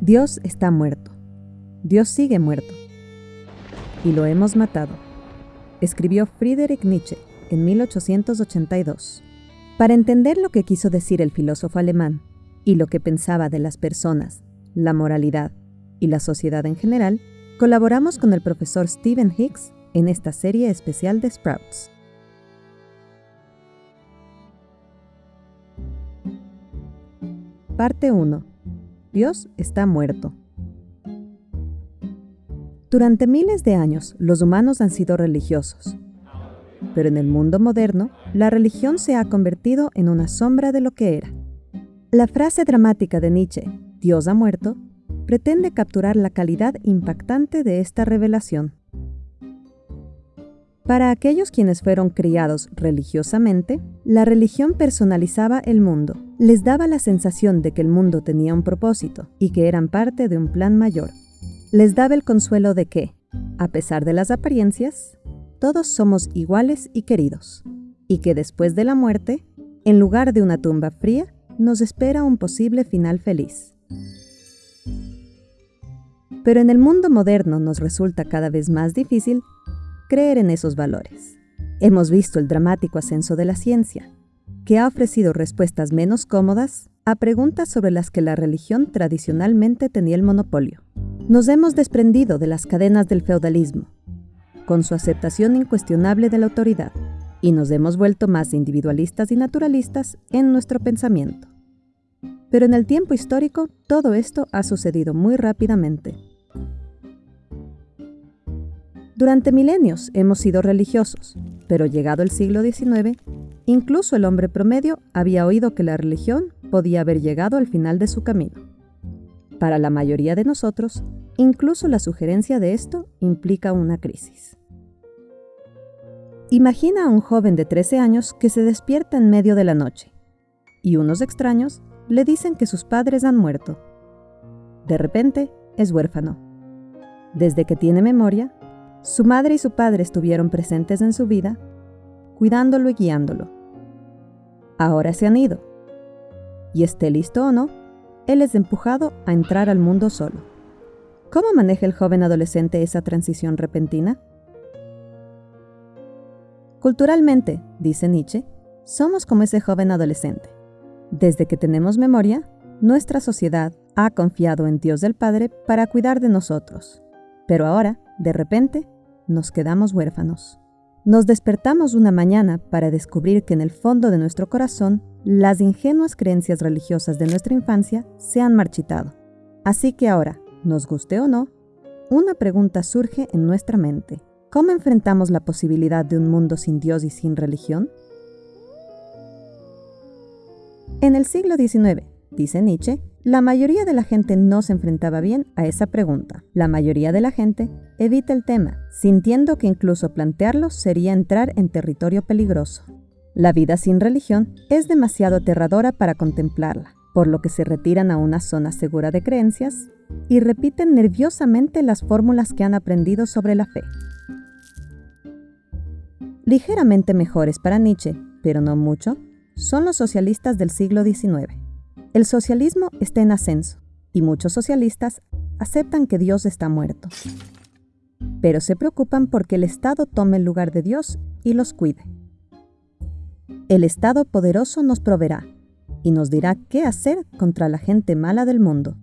Dios está muerto. Dios sigue muerto. Y lo hemos matado. Escribió Friedrich Nietzsche en 1882. Para entender lo que quiso decir el filósofo alemán y lo que pensaba de las personas, la moralidad y la sociedad en general, colaboramos con el profesor Stephen Hicks en esta serie especial de Sprouts. Parte 1. Dios está muerto. Durante miles de años los humanos han sido religiosos, pero en el mundo moderno la religión se ha convertido en una sombra de lo que era. La frase dramática de Nietzsche, Dios ha muerto, pretende capturar la calidad impactante de esta revelación. Para aquellos quienes fueron criados religiosamente, la religión personalizaba el mundo, les daba la sensación de que el mundo tenía un propósito y que eran parte de un plan mayor. Les daba el consuelo de que, a pesar de las apariencias, todos somos iguales y queridos, y que después de la muerte, en lugar de una tumba fría, nos espera un posible final feliz. Pero en el mundo moderno nos resulta cada vez más difícil creer en esos valores. Hemos visto el dramático ascenso de la ciencia, que ha ofrecido respuestas menos cómodas a preguntas sobre las que la religión tradicionalmente tenía el monopolio. Nos hemos desprendido de las cadenas del feudalismo, con su aceptación incuestionable de la autoridad, y nos hemos vuelto más individualistas y naturalistas en nuestro pensamiento. Pero en el tiempo histórico todo esto ha sucedido muy rápidamente. Durante milenios hemos sido religiosos, pero llegado el siglo XIX, incluso el hombre promedio había oído que la religión podía haber llegado al final de su camino. Para la mayoría de nosotros, incluso la sugerencia de esto implica una crisis. Imagina a un joven de 13 años que se despierta en medio de la noche y unos extraños le dicen que sus padres han muerto. De repente, es huérfano. Desde que tiene memoria, su madre y su padre estuvieron presentes en su vida, cuidándolo y guiándolo. Ahora se han ido. Y esté listo o no, él es empujado a entrar al mundo solo. ¿Cómo maneja el joven adolescente esa transición repentina? Culturalmente, dice Nietzsche, somos como ese joven adolescente. Desde que tenemos memoria, nuestra sociedad ha confiado en Dios del Padre para cuidar de nosotros. Pero ahora, de repente, nos quedamos huérfanos. Nos despertamos una mañana para descubrir que en el fondo de nuestro corazón las ingenuas creencias religiosas de nuestra infancia se han marchitado. Así que ahora, nos guste o no, una pregunta surge en nuestra mente. ¿Cómo enfrentamos la posibilidad de un mundo sin Dios y sin religión? En el siglo XIX, dice Nietzsche, la mayoría de la gente no se enfrentaba bien a esa pregunta. La mayoría de la gente evita el tema, sintiendo que incluso plantearlo sería entrar en territorio peligroso. La vida sin religión es demasiado aterradora para contemplarla, por lo que se retiran a una zona segura de creencias y repiten nerviosamente las fórmulas que han aprendido sobre la fe. Ligeramente mejores para Nietzsche, pero no mucho, son los socialistas del siglo XIX. El socialismo está en ascenso y muchos socialistas aceptan que Dios está muerto. Pero se preocupan porque el Estado tome el lugar de Dios y los cuide. El Estado poderoso nos proveerá y nos dirá qué hacer contra la gente mala del mundo.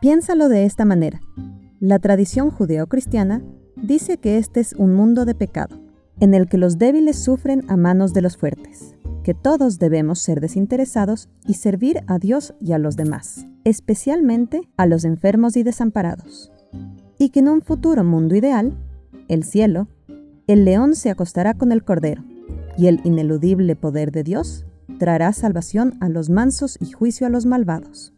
Piénsalo de esta manera. La tradición judeocristiana dice que este es un mundo de pecado, en el que los débiles sufren a manos de los fuertes que todos debemos ser desinteresados y servir a Dios y a los demás, especialmente a los enfermos y desamparados. Y que en un futuro mundo ideal, el cielo, el león se acostará con el cordero, y el ineludible poder de Dios traerá salvación a los mansos y juicio a los malvados.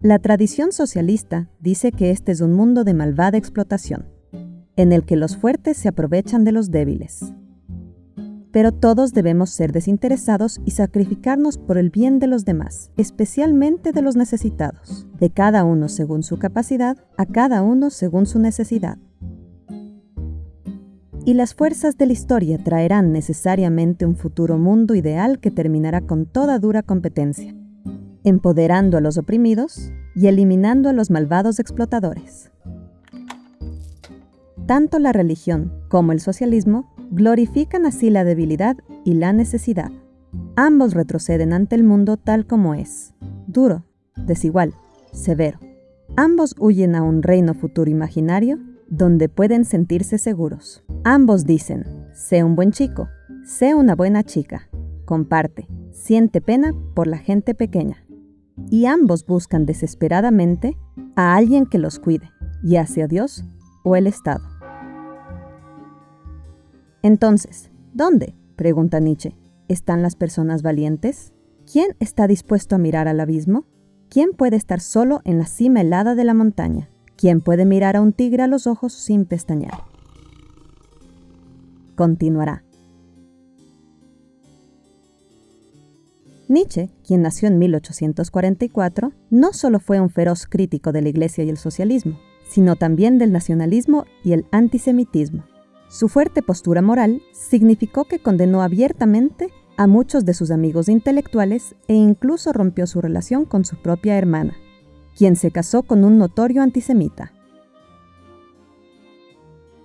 La tradición socialista dice que este es un mundo de malvada explotación, en el que los fuertes se aprovechan de los débiles, pero todos debemos ser desinteresados y sacrificarnos por el bien de los demás, especialmente de los necesitados, de cada uno según su capacidad, a cada uno según su necesidad. y las fuerzas de la historia traerán necesariamente un futuro mundo ideal que terminará con toda dura competencia, empoderando a los oprimidos y eliminando a los malvados explotadores. Tanto la religión como el socialismo glorifican así la debilidad y la necesidad. Ambos retroceden ante el mundo tal como es, duro, desigual, severo. Ambos huyen a un reino futuro imaginario donde pueden sentirse seguros. Ambos dicen, sé un buen chico, sé una buena chica, comparte, siente pena por la gente pequeña. Y ambos buscan desesperadamente a alguien que los cuide, ya sea Dios o el Estado. Entonces, ¿dónde? pregunta Nietzsche. ¿Están las personas valientes? ¿Quién está dispuesto a mirar al abismo? ¿Quién puede estar solo en la cima helada de la montaña? ¿Quién puede mirar a un tigre a los ojos sin pestañear? Continuará. Nietzsche, quien nació en 1844, no solo fue un feroz crítico de la Iglesia y el socialismo, sino también del nacionalismo y el antisemitismo. Su fuerte postura moral significó que condenó abiertamente a muchos de sus amigos intelectuales e incluso rompió su relación con su propia hermana, quien se casó con un notorio antisemita.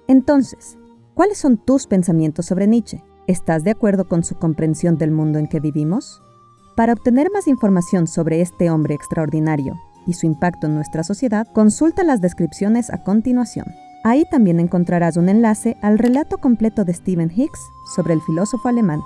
Entonces, ¿cuáles son tus pensamientos sobre Nietzsche? ¿Estás de acuerdo con su comprensión del mundo en que vivimos? Para obtener más información sobre este hombre extraordinario y su impacto en nuestra sociedad, consulta las descripciones a continuación. Ahí también encontrarás un enlace al relato completo de Stephen Hicks sobre el filósofo alemán.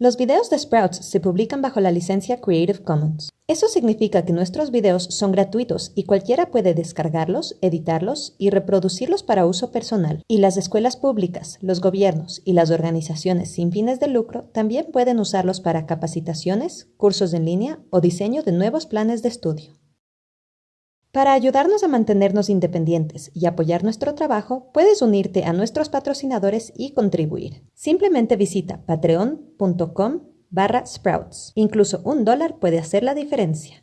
Los videos de Sprouts se publican bajo la licencia Creative Commons. Eso significa que nuestros videos son gratuitos y cualquiera puede descargarlos, editarlos y reproducirlos para uso personal. Y las escuelas públicas, los gobiernos y las organizaciones sin fines de lucro también pueden usarlos para capacitaciones, cursos en línea o diseño de nuevos planes de estudio. Para ayudarnos a mantenernos independientes y apoyar nuestro trabajo, puedes unirte a nuestros patrocinadores y contribuir. Simplemente visita patreon.com barra sprouts. Incluso un dólar puede hacer la diferencia.